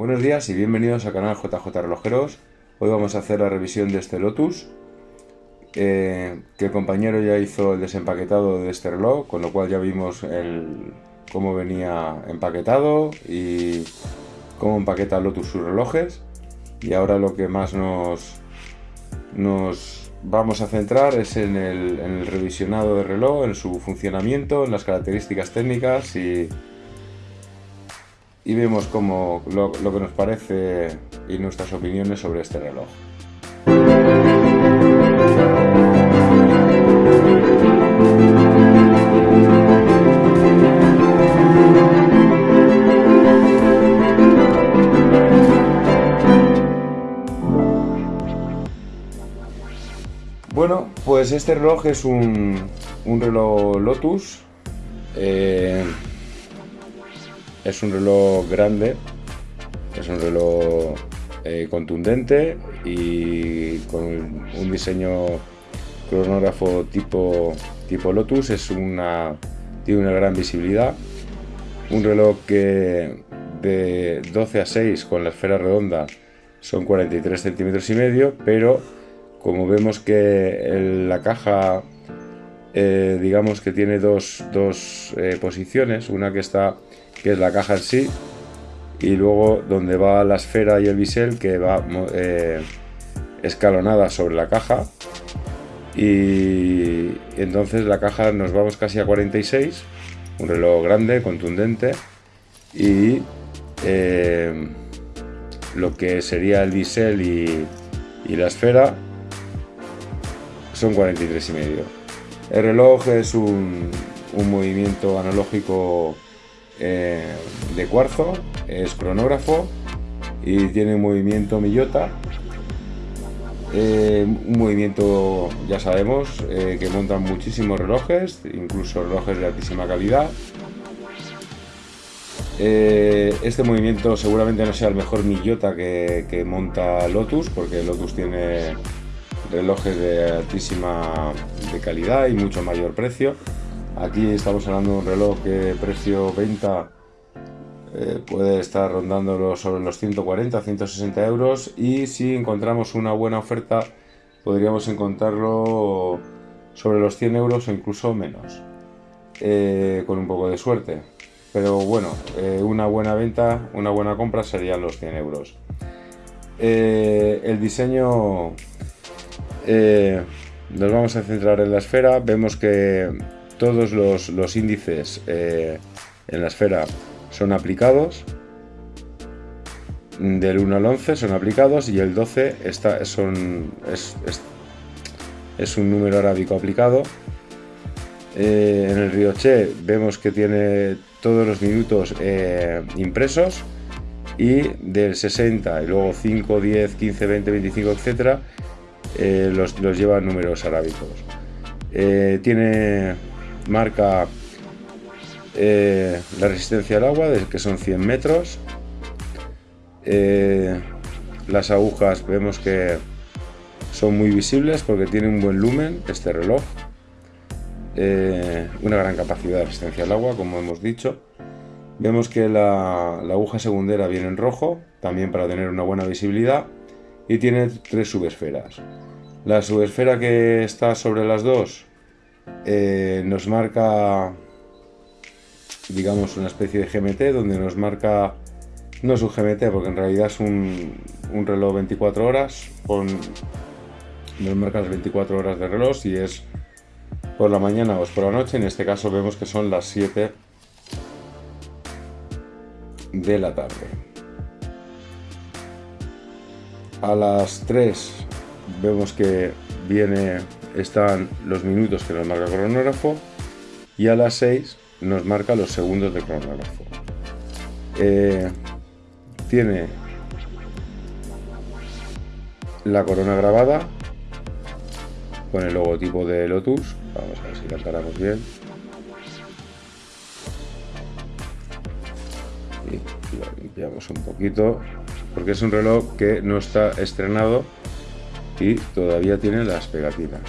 Buenos días y bienvenidos al canal JJ Relojeros. Hoy vamos a hacer la revisión de este Lotus, eh, que el compañero ya hizo el desempaquetado de este reloj, con lo cual ya vimos cómo venía empaquetado y cómo empaqueta Lotus sus relojes. Y ahora lo que más nos, nos vamos a centrar es en el, en el revisionado del reloj, en su funcionamiento, en las características técnicas y y vemos como lo, lo que nos parece y nuestras opiniones sobre este reloj. Bueno, pues este reloj es un, un reloj Lotus. Eh, es un reloj grande, es un reloj eh, contundente y con un diseño cronógrafo tipo, tipo Lotus, es una, tiene una gran visibilidad. Un reloj que de 12 a 6 con la esfera redonda son 43 centímetros y medio, pero como vemos que la caja eh, digamos que tiene dos, eh, posiciones, una que está que es la caja en sí, y luego donde va la esfera y el bisel que va eh, escalonada sobre la caja. Y entonces la caja nos vamos casi a 46 un reloj grande, contundente y eh, lo que sería el bisel y, la esfera son 43 y medio. El reloj es un, un movimiento analógico eh, de cuarzo, es cronógrafo y tiene movimiento millota. Eh, un movimiento, ya sabemos, eh, que montan muchísimos relojes, incluso relojes de altísima calidad. este movimiento seguramente no sea el mejor millota que, que monta Lotus, porque Lotus tiene relojes de altísima de calidad y mucho mayor precio Aquí estamos hablando de un reloj que precio venta eh, puede estar rondando sobre los 140, 160 euros y si encontramos una buena oferta podríamos encontrarlo sobre los 100 euros o incluso menos, eh, con un poco de suerte. Pero bueno, eh, una buena venta, una buena compra serían los 100 euros. el diseño nos vamos a centrar en la esfera, vemos que todos los, índices eh, en la esfera son aplicados, del 1 al 11 son aplicados y el 12 está, son, es, un número arábico aplicado. Eh, en el Rioche vemos que tiene todos los minutos eh, impresos y del 60 y luego 5, 10, 15, 20, 25, etcétera, los, los lleva números arábicos. tiene marca eh, la resistencia al agua, que son 100 metros. Eh, las agujas vemos que son muy visibles porque tiene un buen lumen este reloj. Eh, una gran capacidad de resistencia al agua, como hemos dicho. Vemos que la, aguja segundera viene en rojo, también para tener una buena visibilidad, y tiene tres subesferas. La subesfera que está sobre las dos eh, nos marca, digamos, una especie de GMT donde nos marca, no es un GMT porque en realidad es un, reloj 24 horas, con, nos marca las 24 horas de reloj si es por la mañana o es por la noche, en este caso vemos que son las 7 de la tarde. A las 3 vemos que viene están los minutos que nos marca el cronógrafo y a las 6 nos marca los segundos de cronógrafo. Eh, tiene la corona grabada con el logotipo de Lotus. Vamos a ver si la encaramos bien. Y limpiamos un poquito porque es un reloj que no está estrenado y todavía tiene las pegatinas.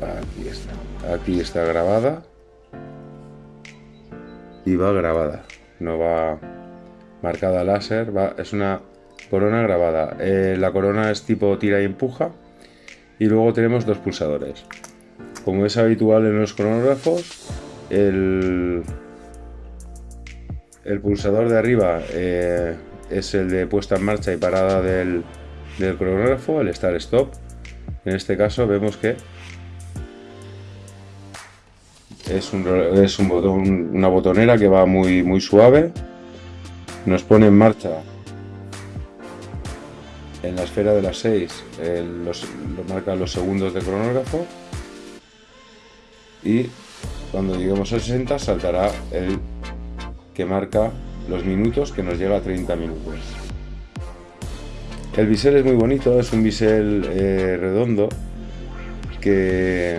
Aquí está. Aquí está grabada. Y va grabada. No va marcada láser, es una corona grabada. Eh, la corona es tipo tira y empuja y luego tenemos dos pulsadores. Como es habitual en los cronógrafos, el, el pulsador de arriba eh, es el de puesta en marcha y parada del, cronógrafo, el start stop. En este caso vemos que es, un, es un botón, una botonera que va muy, muy suave. Nos pone en marcha en la esfera de las 6 los, marca los segundos de cronógrafo y cuando lleguemos a 60 saltará el que marca los minutos que nos llega a 30 minutos el bisel es muy bonito es un bisel eh, redondo que,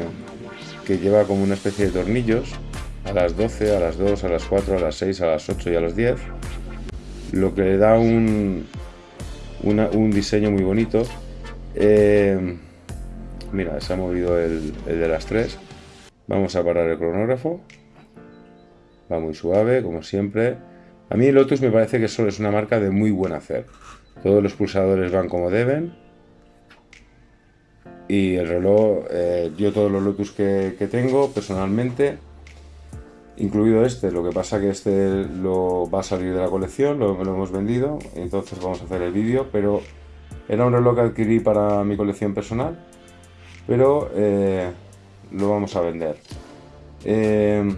que lleva como una especie de tornillos a las 12, a las 2, a las 4, a las 6, a las 8 y a las 10 lo que le da un, un diseño muy bonito. Eh, mira, se ha movido el, de las tres. Vamos a parar el cronógrafo. Va muy suave, como siempre. A mí Lotus me parece que solo es una marca de muy buen hacer. Todos los pulsadores van como deben. Y el reloj, eh, yo todos los Lotus que tengo personalmente incluido este, lo que pasa que este lo va a salir de la colección, lo, hemos vendido, entonces vamos a hacer el vídeo, pero era un reloj que adquirí para mi colección personal, pero eh, lo vamos a vender. Eh,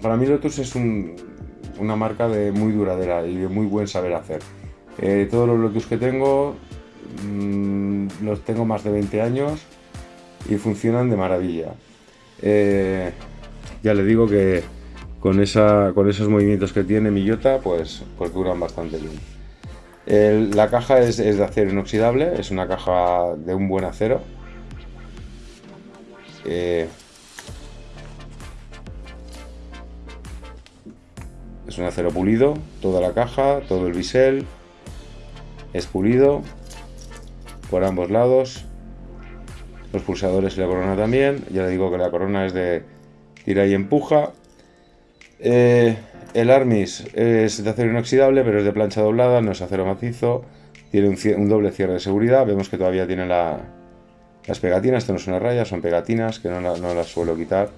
para mí Lotus es una marca de muy duradera y de muy buen saber hacer. Eh, todos los Lotus que tengo, mm, los tengo más de 20 años y funcionan de maravilla. ya le digo que con, esa, con esos movimientos que tiene Millota, pues, pues duran bastante bien. la caja es, de acero inoxidable, es una caja de un buen acero. Eh, es un acero pulido, toda la caja, todo el bisel es pulido por ambos lados. Los pulsadores y la corona también. Ya le digo que la corona es de tira y empuja. Eh, el Armis es de acero inoxidable, pero es de plancha doblada, no es acero macizo. Tiene un, doble cierre de seguridad. Vemos que todavía tiene las pegatinas. Esto no es una raya, son pegatinas que no, las suelo quitar.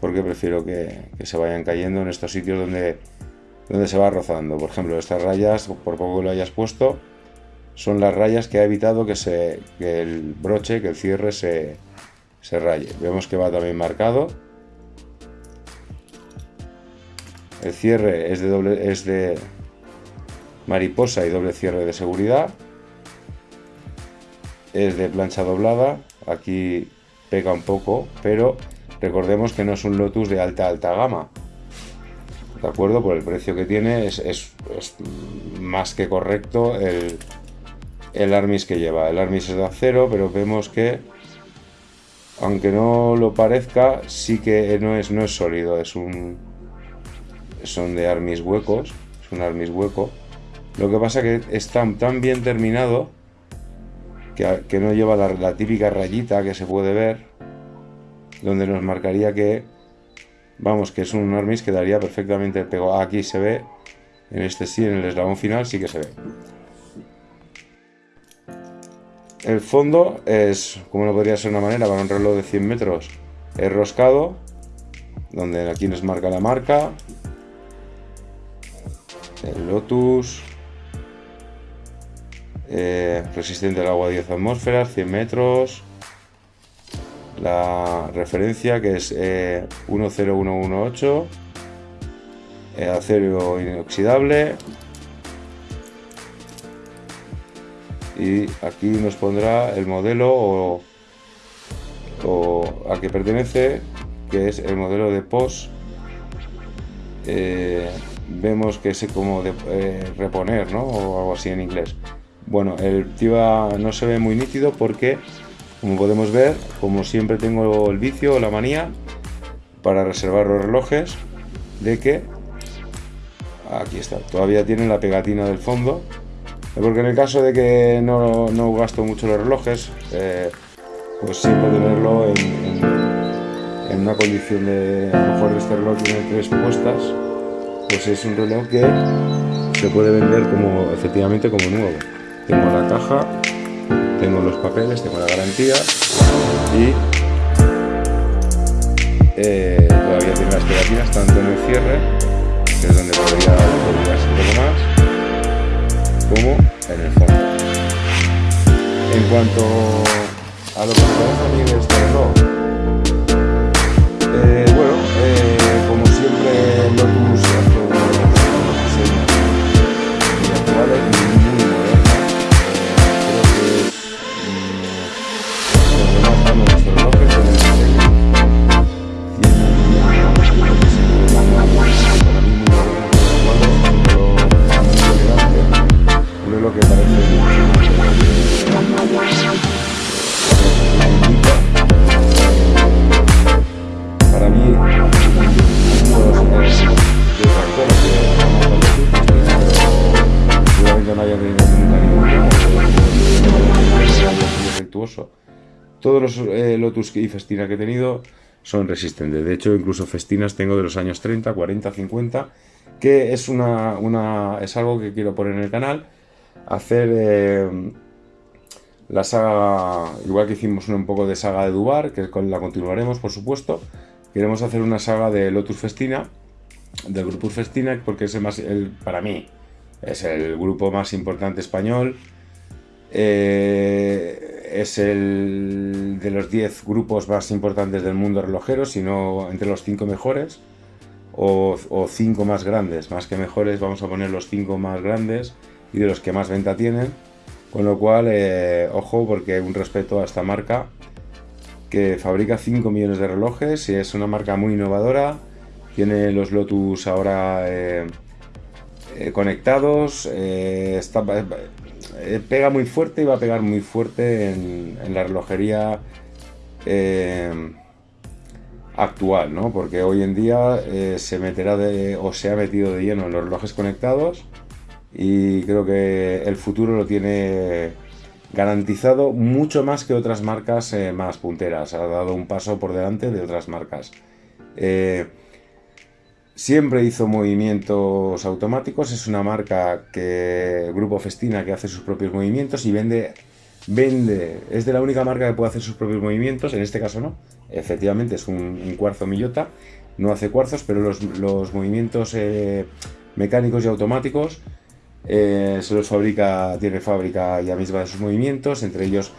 Porque prefiero que, se vayan cayendo en estos sitios donde, donde se va rozando. Por ejemplo, estas rayas, por poco que lo hayas puesto, son las rayas que ha evitado que, se, el broche, que el cierre se, se raye. Vemos que va también marcado El cierre es de, doble, es de mariposa y doble cierre de seguridad. Es de plancha doblada. Aquí pega un poco, pero recordemos que no es un Lotus de alta alta gama. ¿De acuerdo? Por el precio que tiene es, más que correcto el, el Armis que lleva. El Armis es de acero, pero vemos que aunque no lo parezca, sí que no es, no es sólido, es un, son de armis huecos, es un armis hueco. Lo que pasa que está tan bien terminado que, no lleva la, típica rayita que se puede ver, donde nos marcaría que, vamos, que es un armis que daría perfectamente el pego. Aquí se ve, en este sí, en el eslabón final sí que se ve. El fondo es, como no podría ser una manera, para un reloj de 100 metros, es roscado, donde aquí nos marca la marca, el Lotus, eh, resistente al agua a 10 atmósferas, 100 metros, la referencia que es 10118, eh, eh, acero inoxidable, y aquí nos pondrá el modelo o, a que pertenece, que es el modelo de POS vemos que es como de eh, reponer, ¿no? O algo así en inglés. Bueno, el TIVA no se ve muy nítido porque, como podemos ver, como siempre tengo el vicio o la manía para reservar los relojes de que aquí está, todavía tienen la pegatina del fondo porque en el caso de que no, no gasto mucho los relojes eh, pues siempre tenerlo en, una condición de a lo mejor este reloj tiene tres puestas pues es un reloj que se puede vender como efectivamente como nuevo. Tengo la caja, papeles, tengo la garantía y eh, todavía tiene las pegatinas tanto en el cierre, que es donde podría, ser un poco más, como en el fondo. En cuanto a lo que parece a mí de este los eh, Lotus y Festina que he tenido son resistentes. De hecho incluso Festinas tengo de los años 30, 40, 50 que es una, una es algo que quiero poner en el canal. Hacer eh, la saga, igual que hicimos un poco de saga de Dubar, que la continuaremos, por supuesto, queremos hacer una saga de Lotus Festina, del grupo Festina, porque es el más, el, para mí, es el grupo más importante español, eh, es el de los 10 grupos más importantes del mundo relojero, si no entre los 5 mejores, o 5 más grandes, más que mejores, vamos a poner los 5 más grandes y de los que más venta tienen. Con lo cual, eh, ojo, porque un respeto a esta marca que fabrica 5 millones de relojes y es una marca muy innovadora. Tiene los Lotus ahora eh, eh, conectados, eh, pega muy fuerte y va a pegar muy fuerte en, la relojería eh, actual, ¿no? Porque hoy en día eh, se meterá de, o se ha metido de lleno en los relojes conectados y creo que el futuro lo tiene garantizado mucho más que otras marcas más punteras. Ha dado un paso por delante de otras marcas. Siempre hizo movimientos automáticos. Es una marca que Grupo Festina que hace sus propios movimientos y vende vende, es de la única marca que puede hacer sus propios movimientos, en este caso no, efectivamente es un, cuarzo millota, no hace cuarzos, pero los, los movimientos eh, mecánicos y automáticos eh, se los fabrica, tiene fábrica ya misma de sus movimientos, entre ellos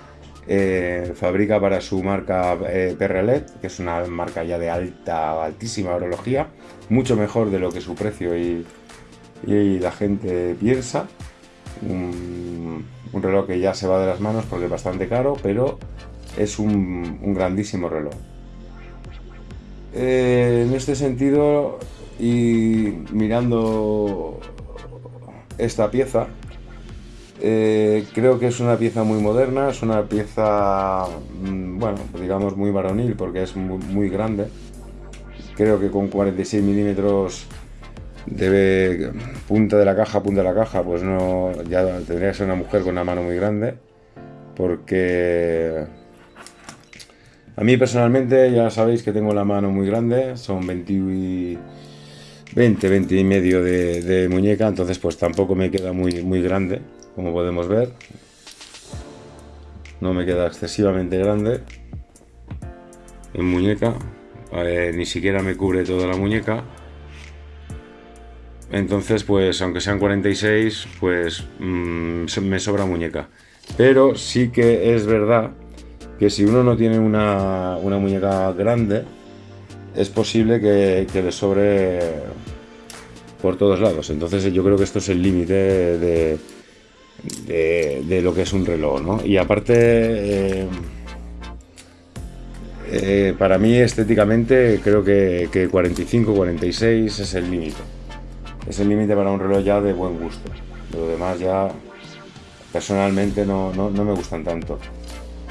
eh, fabrica para su marca eh, Perrelet, que es una marca ya de alta, altísima orología, mucho mejor de lo que su precio y, la gente piensa. Un, reloj que ya se va de las manos porque es bastante caro, pero es un, un grandísimo reloj. Eh, en este sentido, y mirando esta pieza, eh, creo que es una pieza muy moderna, es una pieza, mmm, bueno, digamos muy varonil porque es muy, grande. Creo que con 46 milímetros debe punta de la caja, punta de la caja, pues no, ya tendría que ser una mujer con una mano muy grande, porque a mí personalmente ya sabéis que tengo la mano muy grande, son 20, 20, 20 y medio de, de muñeca, entonces pues tampoco me queda muy, muy grande, como podemos ver, no me queda excesivamente grande en muñeca, eh, ni siquiera me cubre toda la muñeca, entonces, pues aunque sean 46, pues mmm, me sobra muñeca. Pero sí que es verdad que si uno no tiene una, una muñeca grande, es posible que, que, le sobre por todos lados. Entonces yo creo que esto es el límite de, de, lo que es un reloj, ¿no? Y aparte, eh, eh, para mí estéticamente creo que, que 45, 46 es el límite es el límite para un reloj ya de buen gusto. Lo demás ya personalmente no, no, no me gustan tanto.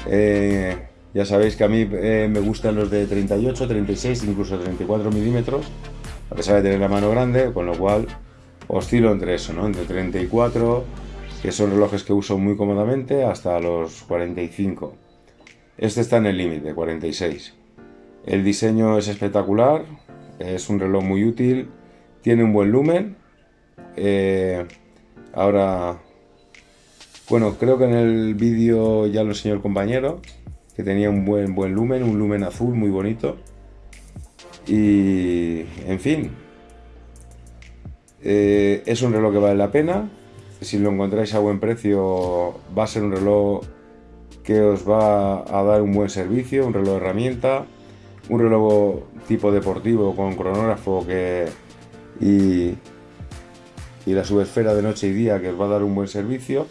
Eh, ya sabéis que a mí me gustan los de 38, 36, incluso 34 milímetros, a pesar de tener la mano grande, con lo cual oscilo entre eso, ¿no? entre 34, que son relojes que uso muy cómodamente, hasta los 45. Este está en el límite, 46. El diseño es espectacular, es un reloj muy útil, tiene un buen lumen, Eh, ahora, bueno, creo que en el vídeo ya lo enseñó el compañero, que tenía un buen, buen lumen, un lumen azul muy bonito. Y, en fin, eh, es un reloj que vale la pena. Si lo encontráis a buen precio, va a ser un reloj que os va a dar un buen servicio, un reloj de herramienta, un reloj tipo deportivo con cronógrafo que, y, la subesfera de noche y día que os va a dar un buen servicio.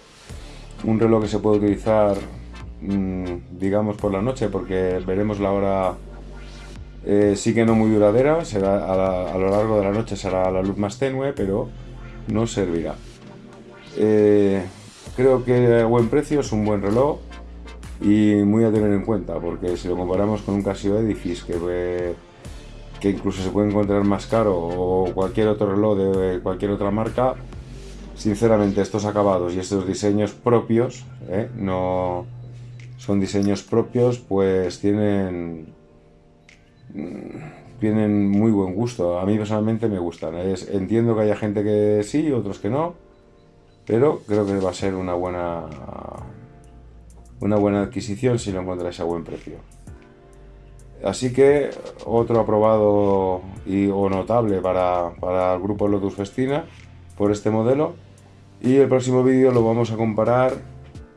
Un reloj que se puede utilizar, mm, digamos, por la noche porque veremos la hora eh, sí que no muy duradera, será a, lo largo de la noche será la luz más tenue, pero no servirá. Eh, creo que a buen precio es un buen reloj y muy a tener en cuenta, porque si lo comparamos con un Casio Edifice que, que incluso se puede encontrar más caro o cualquier otro reloj de cualquier otra marca, sinceramente estos acabados y estos diseños propios, ¿eh? no son diseños propios, pues tienen Mm, tienen muy buen gusto. A mí personalmente me gustan. entiendo que haya gente que sí, otros que no, pero creo que va a ser una buena una buena adquisición si lo encontráis a buen precio. Así que otro aprobado y, o notable para, el grupo Lotus Festina por este modelo. Y el próximo vídeo lo vamos a comparar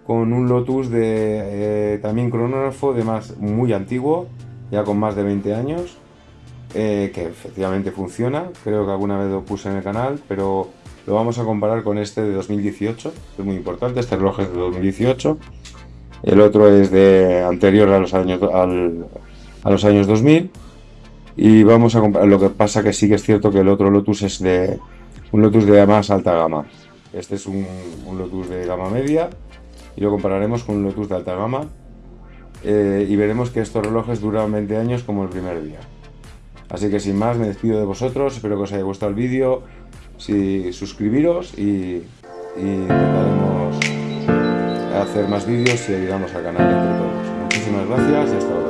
con un Lotus de eh, también cronógrafo de más muy antiguo ya con más de 20 años, eh, que efectivamente funciona, creo que alguna vez lo puse en el canal, pero lo vamos a comparar con este de 2018, que es muy importante, este reloj es de 2018, el otro es de anterior a los años, a los años 2000, y vamos a comparar, lo que pasa que sí que es cierto que el otro Lotus es de un Lotus de más alta gama, este es un, un Lotus de gama media, y lo compararemos con un Lotus de alta gama, eh, y veremos que estos relojes duran 20 años como el primer día. Así que sin más me despido de vosotros, espero que os haya gustado el vídeo, si suscribiros y, intentaremos hacer más vídeos y ayudamos al canal entre todos. Muchísimas gracias y hasta luego.